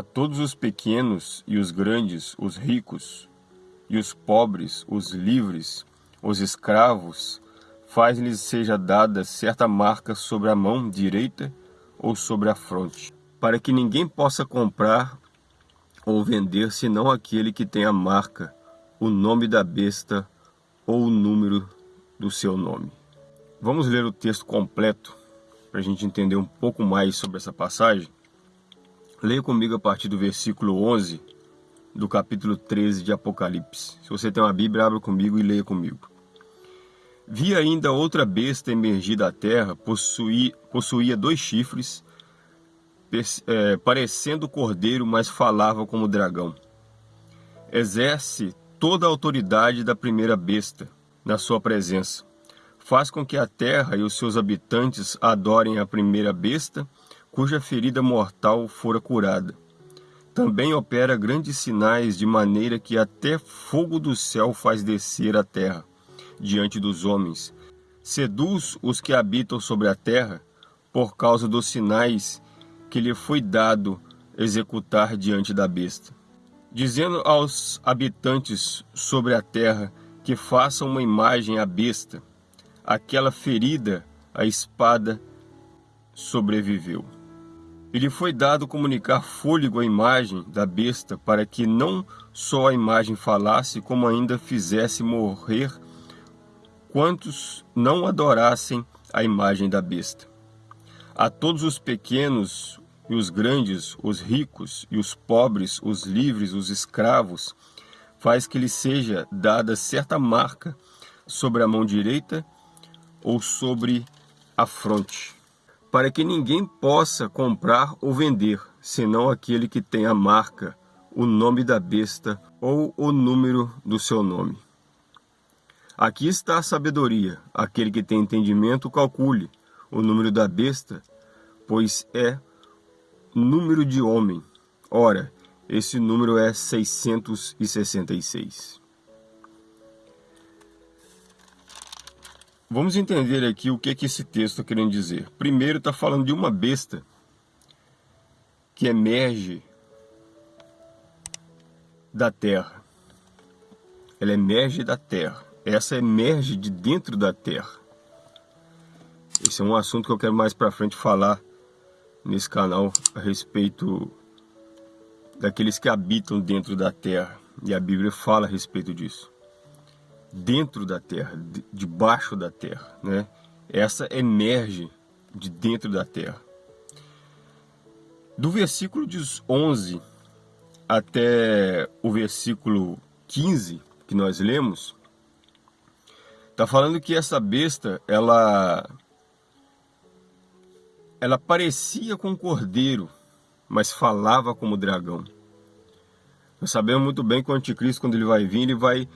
A todos os pequenos e os grandes, os ricos e os pobres, os livres, os escravos, faz-lhes seja dada certa marca sobre a mão direita ou sobre a fronte, para que ninguém possa comprar ou vender senão aquele que tem a marca, o nome da besta ou o número do seu nome. Vamos ler o texto completo para a gente entender um pouco mais sobre essa passagem. Leia comigo a partir do versículo 11 do capítulo 13 de Apocalipse. Se você tem uma Bíblia, abra comigo e leia comigo. Vi ainda outra besta emergir da terra, possuía, possuía dois chifres, é, parecendo cordeiro, mas falava como dragão. Exerce toda a autoridade da primeira besta na sua presença. Faz com que a terra e os seus habitantes adorem a primeira besta, cuja ferida mortal fora curada. Também opera grandes sinais, de maneira que até fogo do céu faz descer a terra diante dos homens. Seduz os que habitam sobre a terra, por causa dos sinais que lhe foi dado executar diante da besta. Dizendo aos habitantes sobre a terra que façam uma imagem à besta, aquela ferida, a espada, sobreviveu. E lhe foi dado comunicar fôlego à imagem da besta, para que não só a imagem falasse, como ainda fizesse morrer quantos não adorassem a imagem da besta. A todos os pequenos e os grandes, os ricos e os pobres, os livres, os escravos, faz que lhe seja dada certa marca sobre a mão direita ou sobre a fronte para que ninguém possa comprar ou vender, senão aquele que tem a marca, o nome da besta ou o número do seu nome. Aqui está a sabedoria. Aquele que tem entendimento, calcule o número da besta, pois é número de homem. Ora, esse número é 666. Vamos entender aqui o que, que esse texto está querendo dizer. Primeiro está falando de uma besta que emerge da terra. Ela emerge da terra. Essa emerge de dentro da terra. Esse é um assunto que eu quero mais para frente falar nesse canal a respeito daqueles que habitam dentro da terra. E a Bíblia fala a respeito disso dentro da terra, debaixo da terra, né? Essa emerge de dentro da terra. Do versículo 11 até o versículo 15 que nós lemos, está falando que essa besta, ela ela parecia com um cordeiro, mas falava como dragão. Nós sabemos muito bem que o anticristo, quando ele vai vir, ele vai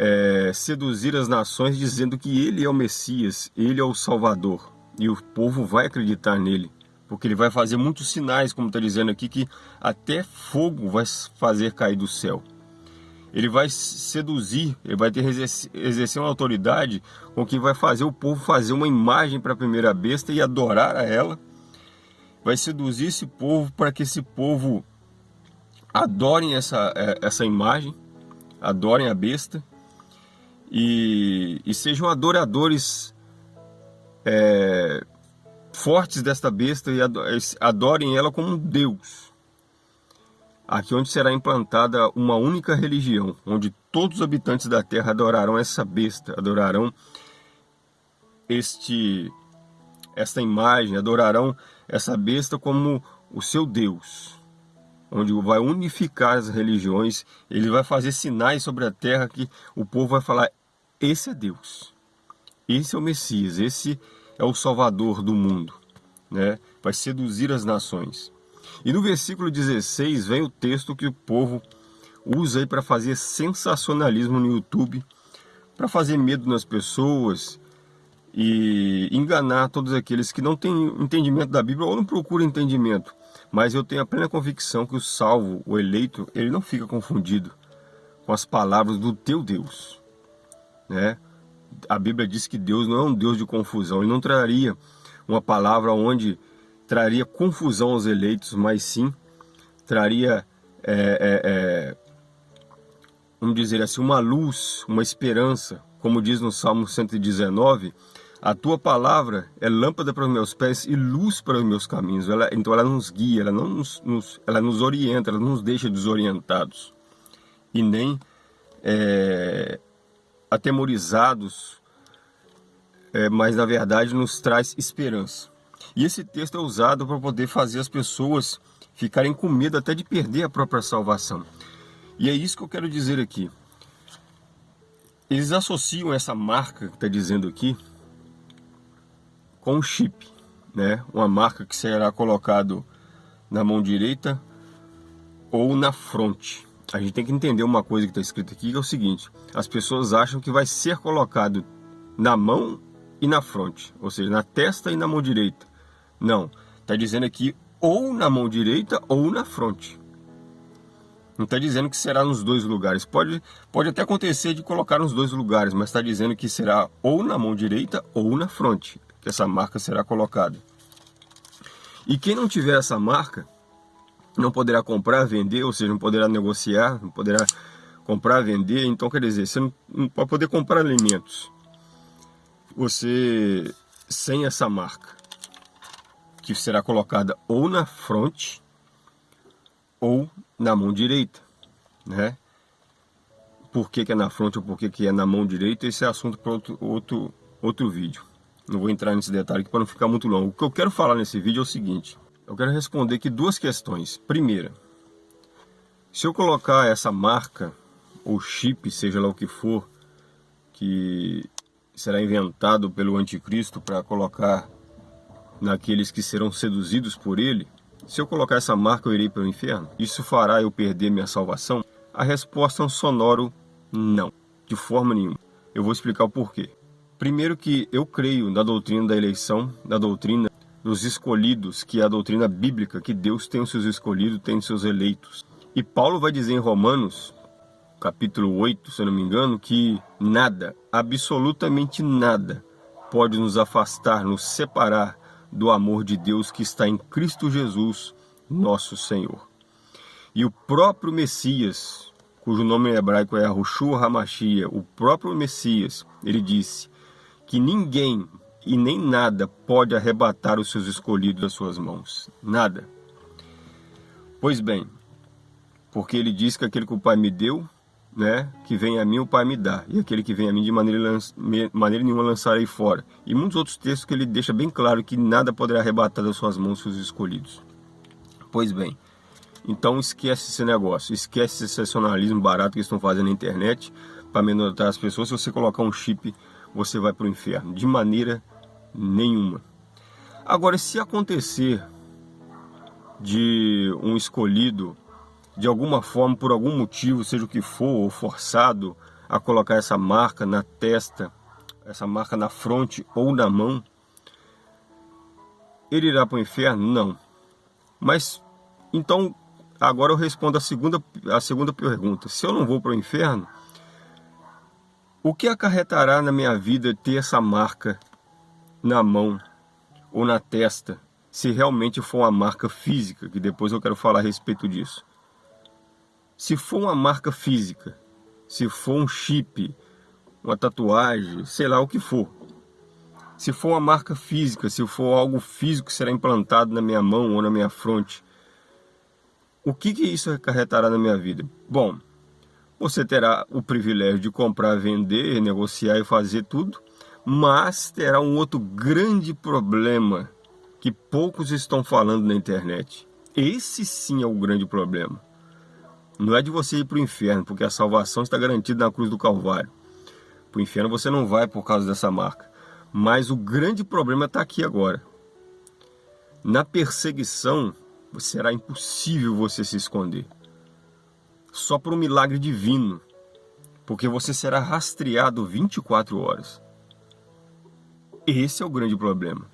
é, seduzir as nações dizendo que ele é o Messias, ele é o Salvador. E o povo vai acreditar nele, porque ele vai fazer muitos sinais, como está dizendo aqui, que até fogo vai fazer cair do céu. Ele vai seduzir, ele vai ter exercer uma autoridade com que vai fazer o povo fazer uma imagem para a primeira besta e adorar a ela. Vai seduzir esse povo para que esse povo adorem essa, é, essa imagem, adorem a besta e, e sejam adoradores é, fortes desta besta e adorem ela como Deus. Aqui onde será implantada uma única religião, onde todos os habitantes da terra adorarão essa besta, adorarão este esta imagem, adorarão essa besta como o seu Deus, onde vai unificar as religiões, ele vai fazer sinais sobre a terra que o povo vai falar, esse é Deus. Esse é o Messias, esse é o Salvador do mundo. Né? Vai seduzir as nações. E no versículo 16 vem o texto que o povo usa para fazer sensacionalismo no YouTube, para fazer medo nas pessoas e enganar todos aqueles que não têm entendimento da Bíblia ou não procuram entendimento. Mas eu tenho a plena convicção que o salvo, o eleito, ele não fica confundido com as palavras do teu Deus né? A Bíblia diz que Deus não é um Deus de confusão, Ele não traria uma palavra onde traria confusão aos eleitos, mas sim traria, é, é, é, vamos dizer assim, uma luz, uma esperança, como diz no Salmo 119, a tua palavra é lâmpada para os meus pés e luz para os meus caminhos. Ela, então ela nos guia, ela, não nos, nos, ela nos orienta, ela não nos deixa desorientados e nem é, atemorizados, é, mas na verdade nos traz esperança. E esse texto é usado para poder fazer as pessoas ficarem com medo até de perder a própria salvação. E é isso que eu quero dizer aqui. Eles associam essa marca que está dizendo aqui com um chip, né? Uma marca que será colocado na mão direita ou na fronte. A gente tem que entender uma coisa que está escrito aqui, que é o seguinte: as pessoas acham que vai ser colocado na mão e na fronte, ou seja, na testa e na mão direita. Não, está dizendo aqui ou na mão direita ou na fronte. Não está dizendo que será nos dois lugares. Pode, pode até acontecer de colocar nos dois lugares, mas está dizendo que será ou na mão direita ou na fronte, que essa marca será colocada. E quem não tiver essa marca, não poderá comprar, vender, ou seja, não poderá negociar, não poderá comprar, vender. Então, quer dizer, você não, não pode poder comprar alimentos. Você, sem essa marca, que será colocada ou na fronte ou na mão direita, né? Por que, que é na fronte ou por que, que é na mão direita, esse é assunto para outro, outro, outro vídeo. Não vou entrar nesse detalhe aqui para não ficar muito longo. O que eu quero falar nesse vídeo é o seguinte. Eu quero responder aqui duas questões. Primeira, se eu colocar essa marca, ou chip, seja lá o que for, que será inventado pelo anticristo para colocar naqueles que serão seduzidos por ele, se eu colocar essa marca, eu irei para o inferno? Isso fará eu perder minha salvação? A resposta é um sonoro não, de forma nenhuma. Eu vou explicar o porquê. Primeiro que eu creio na doutrina da eleição, na doutrina dos escolhidos, que é a doutrina bíblica, que Deus tem os seus escolhidos, tem os seus eleitos. E Paulo vai dizer em Romanos, capítulo 8, se eu não me engano, que nada, absolutamente nada, pode nos afastar, nos separar do amor de Deus que está em Cristo Jesus, nosso Senhor. E o próprio Messias, cujo nome em hebraico é Ahushua Hamashia, o próprio Messias, ele disse que ninguém e nem nada pode arrebatar os seus escolhidos das suas mãos. Nada. Pois bem, porque ele diz que aquele que o Pai me deu, né, que vem a mim o Pai me dá, e aquele que vem a mim de maneira, maneira nenhuma lançarei fora. E muitos outros textos que ele deixa bem claro que nada poderá arrebatar das suas mãos seus escolhidos. Pois bem, então esquece esse negócio, esquece esse sensacionalismo barato que estão fazendo na internet para amedrontar as pessoas. Se você colocar um chip, você vai para o inferno, de maneira nenhuma. Agora, se acontecer de um escolhido de alguma forma, por algum motivo, seja o que for, forçado a colocar essa marca na testa, essa marca na fronte ou na mão, ele irá para o inferno? Não. Mas, então, agora eu respondo a segunda, a segunda pergunta. Se eu não vou para o inferno, o que acarretará na minha vida ter essa marca na mão ou na testa, se realmente for uma marca física, que depois eu quero falar a respeito disso. Se for uma marca física, se for um chip, uma tatuagem, sei lá o que for. Se for uma marca física, se for algo físico que será implantado na minha mão ou na minha fronte, o que, que isso acarretará na minha vida? Bom, você terá o privilégio de comprar, vender, negociar e fazer tudo, mas terá um outro grande problema que poucos estão falando na internet. Esse sim é o grande problema. Não é de você ir para o inferno, porque a salvação está garantida na cruz do Calvário. Para o inferno você não vai por causa dessa marca. Mas o grande problema está aqui agora. Na perseguição, será impossível você se esconder. Só por um milagre divino. Porque você será rastreado 24 horas. Esse é o grande problema.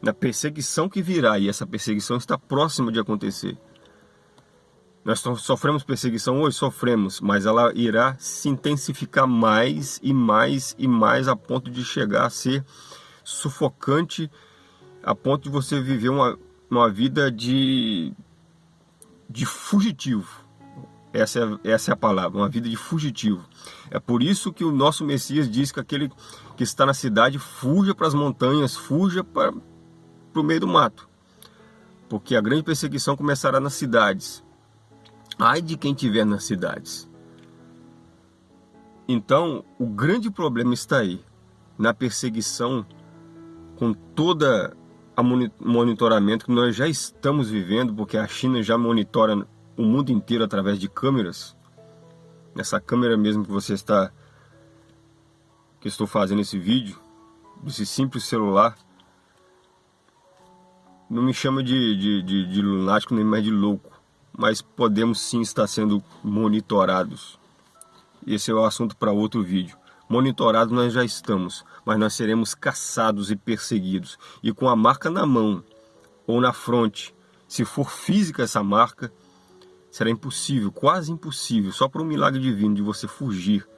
Na perseguição que virá, e essa perseguição está próxima de acontecer nós sofremos perseguição hoje? Sofremos, mas ela irá se intensificar mais e mais e mais a ponto de chegar a ser sufocante, a ponto de você viver uma, uma vida de, de fugitivo. Essa é, essa é a palavra, uma vida de fugitivo. É por isso que o nosso Messias diz que aquele que está na cidade fuja para as montanhas, fuja para, para o meio do mato. Porque a grande perseguição começará nas cidades. Ai de quem estiver nas cidades. Então, o grande problema está aí, na perseguição, com toda a monitoramento que nós já estamos vivendo, porque a China já monitora o mundo inteiro através de câmeras. Essa câmera mesmo que você está que estou fazendo esse vídeo, desse simples celular, não me chama de, de, de, de lunático nem mais de louco, mas podemos sim estar sendo monitorados. Esse é o assunto para outro vídeo. Monitorados nós já estamos, mas nós seremos caçados e perseguidos. E com a marca na mão ou na fronte, se for física essa marca, será impossível, quase impossível, só por um milagre divino de você fugir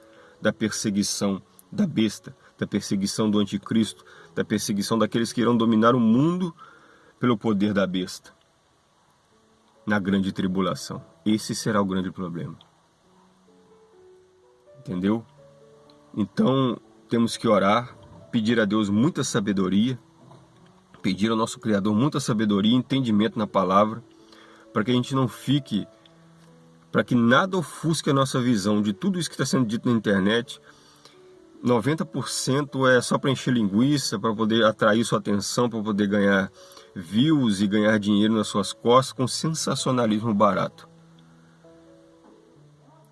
da perseguição da besta, da perseguição do anticristo, da perseguição daqueles que irão dominar o mundo pelo poder da besta. Na grande tribulação. Esse será o grande problema. Entendeu? Então, temos que orar, pedir a Deus muita sabedoria, pedir ao nosso Criador muita sabedoria e entendimento na palavra, para que a gente não fique, para que nada ofusque a nossa visão de tudo isso que está sendo dito na internet. 90% é só para encher linguiça, para poder atrair sua atenção, para poder ganhar views e ganhar dinheiro nas suas costas com sensacionalismo barato.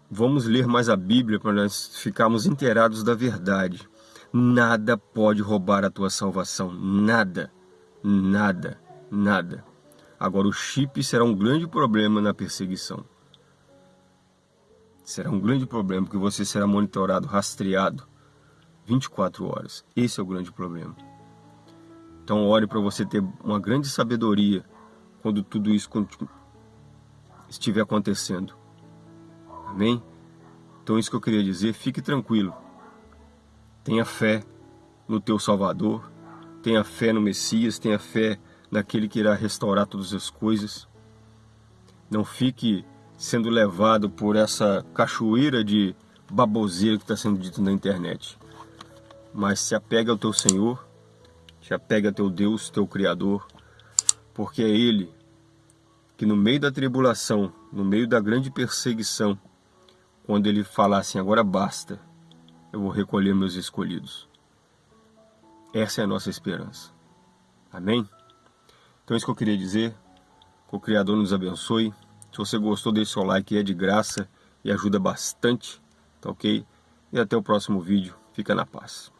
Vamos ler mais a Bíblia para nós ficarmos inteirados da verdade. Nada pode roubar a tua salvação. Nada. Nada. Nada. Agora o chip será um grande problema na perseguição. Será um grande problema porque você será monitorado, rastreado 24 horas. Esse é o grande problema. Então ore para você ter uma grande sabedoria quando tudo isso estiver acontecendo. Amém? Então isso que eu queria dizer, fique tranquilo. Tenha fé no teu Salvador, tenha fé no Messias, tenha fé naquele que irá restaurar todas as coisas. Não fique sendo levado por essa cachoeira de baboseira que está sendo dito na internet. Mas se apega ao teu Senhor, se apega ao teu Deus, teu Criador, porque é Ele que no meio da tribulação, no meio da grande perseguição, quando ele falar assim, agora basta, eu vou recolher meus escolhidos. Essa é a nossa esperança. Amém? Então é isso que eu queria dizer. Que o Criador nos abençoe. Se você gostou, deixe seu like, é de graça e ajuda bastante, tá ok? E até o próximo vídeo. Fica na paz.